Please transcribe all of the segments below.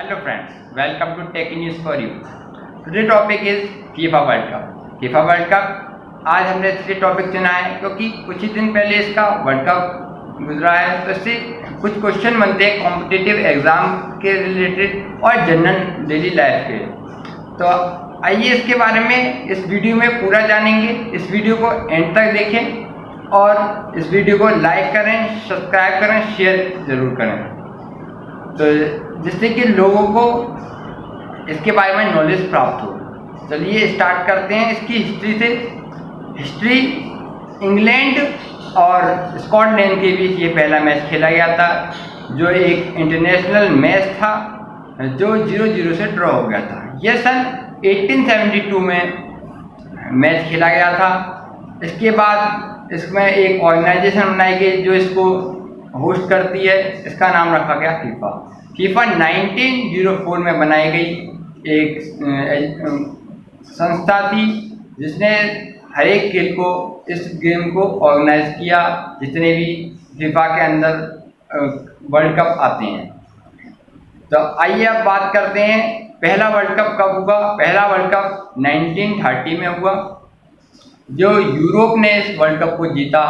Hello friends welcome to Tech News for you. Today topic is FIFA World Cup. FIFA World Cup, आज हमने इसलिए topic चुना है, क्योंकि कुछ ही दिन पहले इसका वर्ल्ड कप गुजरा है तो इससे कुछ क्वेश्चन बनते हैं कॉम्पिटिटिव एग्ज़ाम के रिलेटेड और जनरल डेली लाइफ के तो आइए इसके बारे में इस वीडियो में पूरा जानेंगे इस वीडियो को एंड तक देखें और इस वीडियो को लाइक करें सब्सक्राइब करें शेयर ज़रूर करें तो जिससे कि लोगों को इसके बारे में नॉलेज प्राप्त हो। चलिए स्टार्ट करते हैं इसकी हिस्ट्री से। हिस्ट्री इंग्लैंड और स्कॉटलैंड के बीच ये पहला मैच खेला गया था, जो एक इंटरनेशनल मैच था, जो ज़ीरो ज़ीरो से ड्रॉ हो गया था। यह सन 1872 में मैच खेला गया था। इसके बाद इसमें एक ऑर्गेनाइजेशन बनाई गई, जो इसको होस्ट करती है, इसका नाम रखा गया फीफा फीफा 1904 में बनाई गई एक संस्था थी, जिसने हर एक खेल को, इस गेम को ऑर्गेनाइज किया, जितने भी फीफा के अंदर वर्ल्ड कप आते हैं। तो आइए अब बात करते हैं, पहला वर्ल्ड कप कब हुआ? पहला वर्ल्ड कप 1930 में हुआ, जो यूरोप ने इस वर्ल्ड कप को जीता।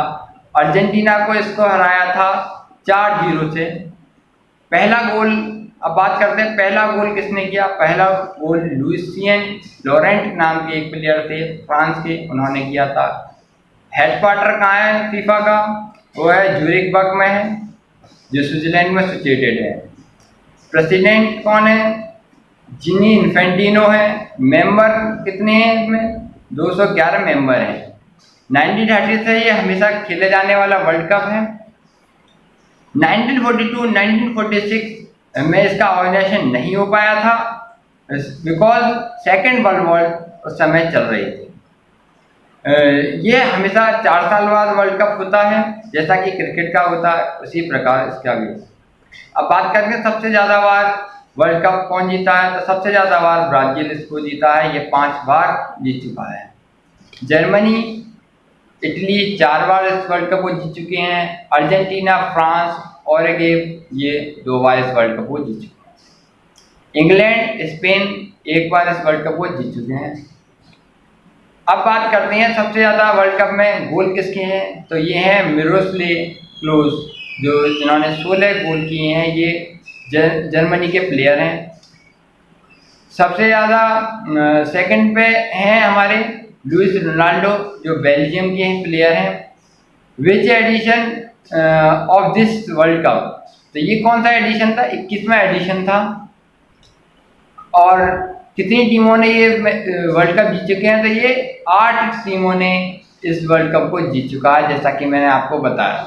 अर्जेंटीना को इसको हराया था चार ज़ीरो से। पहला गोल, अब बात करते हैं पहला गोल किसने किया? पहला गोल लुइसियन लॉरेंट नाम के एक प्लेयर थे, फ्रांस के, उन्होंने किया था। हेडक्वार्टर कहाँ है फीफा का? वो है जूरिक बर्ग में है, जो स्विट्जरलैंड में सिचुएटेड है। प्रेसिडेंट कौन है? जिनी इन्फेंटिनो है। मेंबर कितने हैं इसमें? 211 मेंबर हैं। 1930 से ये हमेशा खेले जाने वाला वर्ल्ड कप है। 1942 1946 में इसका ऑर्गेनाइजेशन नहीं हो पाया था बिकॉज़ सेकेंड वर्ल्ड वॉर उस समय चल रही थी। ये हमेशा चार साल बाद वर्ल्ड कप होता है, जैसा कि क्रिकेट का होता है, उसी प्रकार इसका भी। अब बात करके सबसे ज़्यादा बार वर्ल्ड कप कौन जीता है तो सबसे ज़्यादा बार ब्राज़ील इसको जीता है, ये पाँच बार जीत चुका है। जर्मनी इटली चार बार इस वर्ल्ड कप को जीत चुके हैं, अर्जेंटीना, फ्रांस और ये दो बार इस वर्ल्ड कप को जीत चुके हैं। इंग्लैंड, स्पेन एक बार इस वर्ल्ड कप को जीत चुके हैं। अब बात करते हैं सबसे ज़्यादा वर्ल्ड कप में गोल किसके हैं? तो ये हैं मिरोसले क्लोज, जो जिन्होंने सोलह गोल किए हैं, ये जर्मनी के प्लेयर हैं। सबसे ज़्यादा सेकंड पे हैं हमारे लुइस रोनाल्डो, जो बेल्जियम के हैं प्लेयर हैं which edition of this world cup तो ये कौन सा एडिशन था? इक्कीसवा एडिशन था। और कितनी टीमों ने ये वर्ल्ड कप जीत चुके हैं? तो ये आठ टीमों ने इस वर्ल्ड कप को जीत चुका है, जैसा कि मैंने आपको बताया।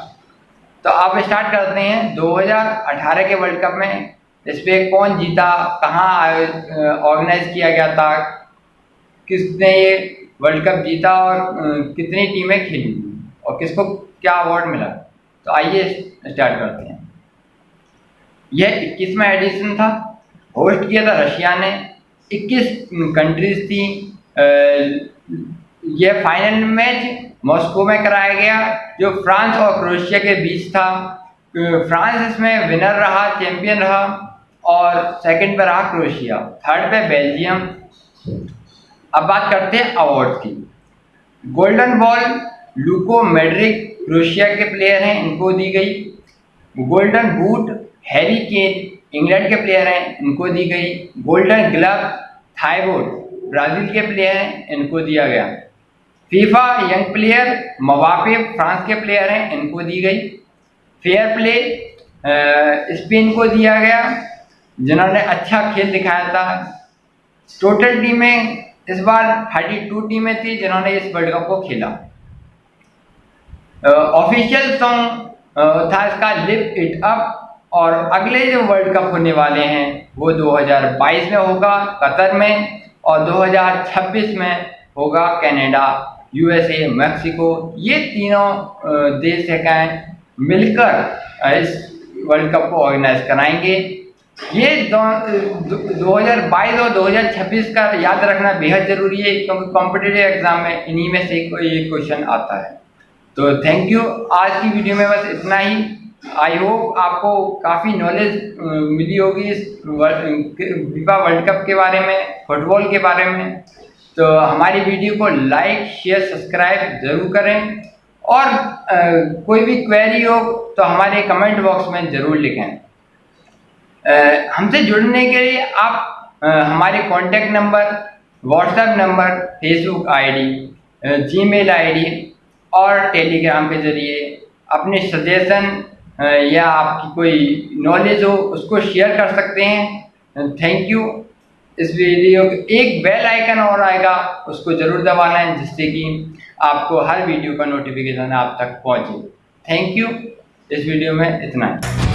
तो आप स्टार्ट करते हैं। 2018 के वर्ल्ड कप में इस पर कौन जीता? कहाँ ऑर्गेनाइज किया गया था? किसने ये वर्ल्ड कप जीता और कितनी टीमें खेली और किसको क्या अवार्ड मिला? तो आइए स्टार्ट करते हैं। यह इक्कीसवा एडिशन था। होस्ट किया था रशिया ने। 21 कंट्रीज़ थी। यह फाइनल मैच मॉस्को में कराया गया, जो फ्रांस और क्रोएशिया के बीच था। फ्रांस इसमें विनर रहा चैंपियन रहा और सेकंड पे रहा क्रोएशिया। थर्ड पे बेल्जियम। अब बात करते हैं अवार्ड की। Golden ball, Luka Modric Croatia के प्लेयर हैं, इनको दी गई। Golden boot, Harry Kane, England के प्लेयर हैं, इनको दी गई। गोल्डन ग्लव थाईबोर्ड ब्राज़ील के प्लेयर हैं, इनको दिया गया। FIFA young player Mbappe France के प्लेयर हैं, इनको दी गई। फेयर प्ले स्पेन को दिया गया। जिन्होंने अच्छा खेल दिखाया था। टोटल टीमें इस बार थर्टी टू टीमें थी जिन्होंने इस वर्ल्ड कप को खेला। ऑफिशियल सॉन्ग था इसका लिप इट अप और अगले जो वर्ल्ड कप होने वाले हैं, वो 2022 में होगा कतर में और 2026 में होगा कनाडा यूएसए मैक्सिको ये तीनों देश है, मिलकर इस वर्ल्ड कप को ऑर्गेनाइज कराएँगे। ये दो हज़ार बाईस और 2026 का याद रखना बेहद ज़रूरी है क्योंकि कॉम्पिटेटिव एग्ज़ाम में इन्हीं में से एक क्वेश्चन आता है। तो थैंक यू आज की वीडियो में बस इतना ही। आई होप आपको काफ़ी नॉलेज मिली होगी इस फीफा वर्ल्ड कप के बारे में फुटबॉल के बारे में। तो हमारी वीडियो को लाइक शेयर सब्सक्राइब ज़रूर करें। और आ, कोई भी क्वेरी हो तो हमारे कमेंट बॉक्स में ज़रूर लिखें। हमसे जुड़ने के लिए आप हमारे contact number WhatsApp number Facebook ID Gmail ID और टेलीग्राम के ज़रिए अपने सजेशन या आपकी कोई नॉलेज हो, उसको शेयर कर सकते हैं। थैंक यू इस वीडियो एक बेल आइकन और आएगा, उसको ज़रूर दबाना है, जिससे कि आपको हर वीडियो का नोटिफिकेशन आप तक पहुँचे। थैंक यू इस वीडियो में इतना ही।